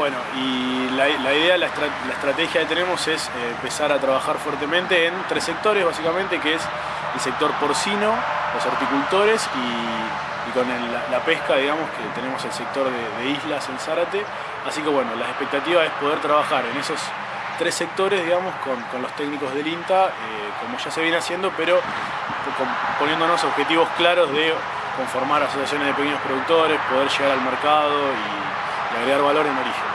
Bueno, y la, idea, la, estrategia que tenemos es eh, empezar a trabajar fuertemente en tres sectores, básicamente, que es el sector porcino, los horticultores y, con la, pesca, digamos, que tenemos el sector de, islas en Zárate. Así que bueno, la expectativa es poder trabajar en esos tres sectores, digamos, con, los técnicos del INTA, eh, como ya se viene haciendo, pero poniéndonos objetivos claros de conformar asociaciones de pequeños productores, poder llegar al mercado y, y agregar valor en origen.